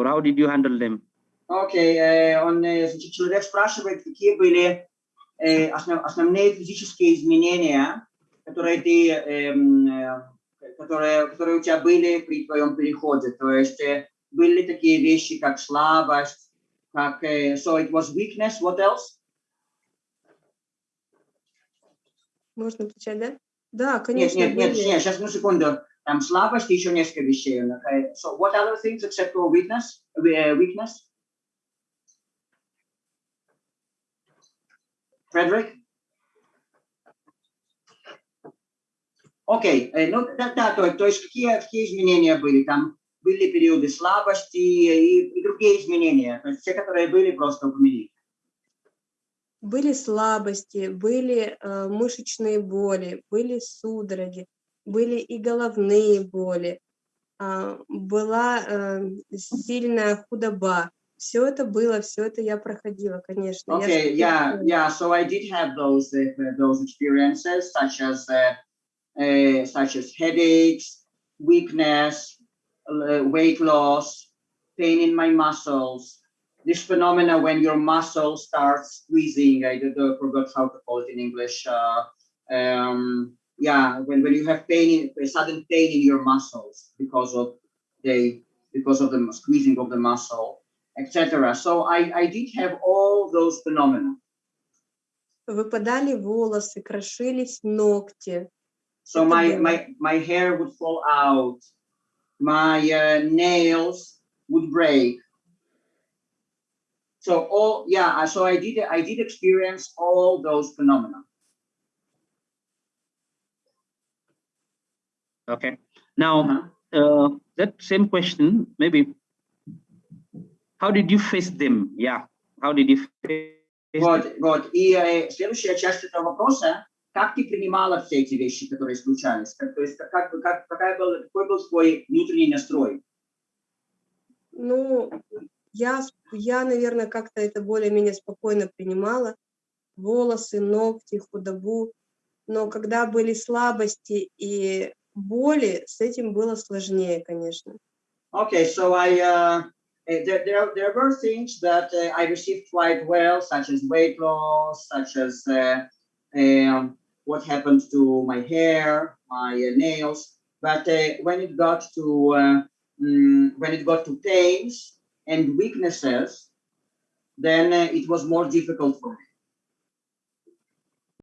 or how did you handle them? Окей, э, он, значит, человек спрашивает, какие были э, основ- основные физические изменения, которые ты, эм, э, которые, которые у тебя были при твоем переходе. То есть э, были такие вещи, как слабость, как, э, so it was weakness, what else? Можно отвечать, да? Да, Нет, конечно, нет, нет, были. нет, сейчас, одну секунду. Там слабость еще несколько вещей. Okay. So what other things except for weakness? Uh, weakness? Frederick? Окей, э, ну да, да, то, то есть какие, какие изменения были? Там были периоды слабости и, и другие изменения. То есть все, которые были, просто упомяни. Были слабости, были э, мышечные боли, были судороги, были и головные боли, а, была э, сильная худоба. Все это было, все это я проходила, конечно. Я Okay, что-то yeah, yeah. So I did have those uh, those experiences, such as uh, uh, such as headaches, weakness, uh, weight loss, pain in my muscles. This phenomena when your muscle starts squeezing. I know, forgot how to call it in English. Uh, um, yeah, when, when you have pain, in, a sudden pain in your muscles because of the because of the squeezing of the muscle etc. So I, I did have all those phenomena. Выпадали волосы, крошились ногти. So Это my, было. my, my hair would fall out, my uh, nails would break. So all, yeah, so I did, I did experience all those phenomena. Okay. Now, Uh-huh. uh, that same question, maybe, how did you face them? Yeah. How did you face Вот, вот. И э, следующая часть этого вопроса, как ты принимала все эти вещи, которые случались? Как, то есть как, как, какая был, какой был твой внутренний настрой? Ну, я, я, наверное, как-то это более-менее спокойно принимала. Волосы, ногти, худобу. Но когда были слабости и боли, с этим было сложнее, конечно. Okay, so I uh, eh, there, there there were things that uh, I received quite well, such as weight loss, such as uh, um, what happened to my hair, my uh, nails. But uh, when it got to uh, mm, when it got to pains and weaknesses, then uh, it was more difficult for me.